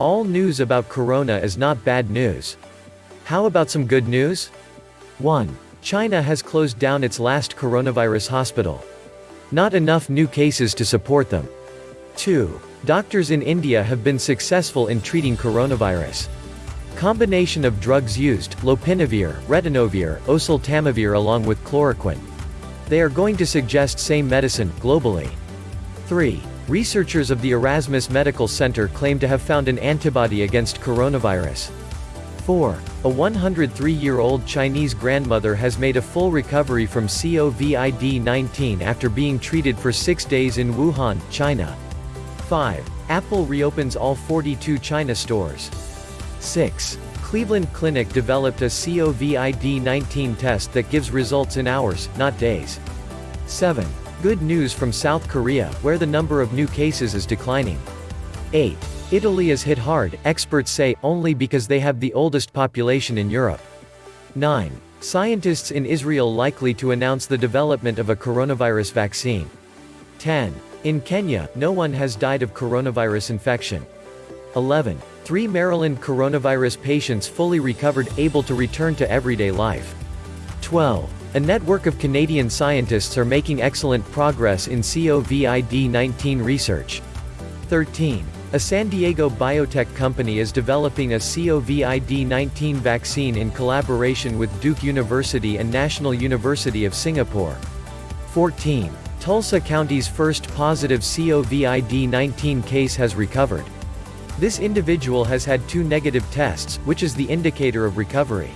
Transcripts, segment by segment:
All news about corona is not bad news. How about some good news? 1. China has closed down its last coronavirus hospital. Not enough new cases to support them. 2. Doctors in India have been successful in treating coronavirus. Combination of drugs used, lopinavir, ritonavir, oseltamivir along with chloroquine. They are going to suggest same medicine, globally. 3. Researchers of the Erasmus Medical Center claim to have found an antibody against coronavirus. 4. A 103-year-old Chinese grandmother has made a full recovery from COVID-19 after being treated for six days in Wuhan, China. 5. Apple reopens all 42 China stores. 6. Cleveland Clinic developed a COVID-19 test that gives results in hours, not days. 7. Good news from South Korea, where the number of new cases is declining. 8. Italy is hit hard, experts say, only because they have the oldest population in Europe. 9. Scientists in Israel likely to announce the development of a coronavirus vaccine. 10. In Kenya, no one has died of coronavirus infection. 11. Three Maryland coronavirus patients fully recovered, able to return to everyday life. 12. A network of Canadian scientists are making excellent progress in COVID-19 research. 13. A San Diego biotech company is developing a COVID-19 vaccine in collaboration with Duke University and National University of Singapore. 14. Tulsa County's first positive COVID-19 case has recovered. This individual has had two negative tests, which is the indicator of recovery.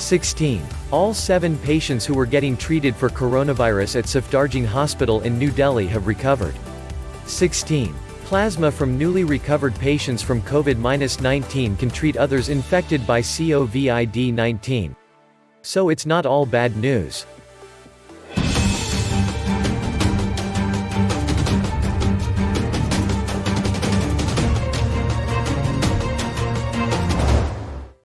16. All seven patients who were getting treated for coronavirus at Safdarjung Hospital in New Delhi have recovered. 16. Plasma from newly recovered patients from COVID-19 can treat others infected by COVID-19. So it's not all bad news.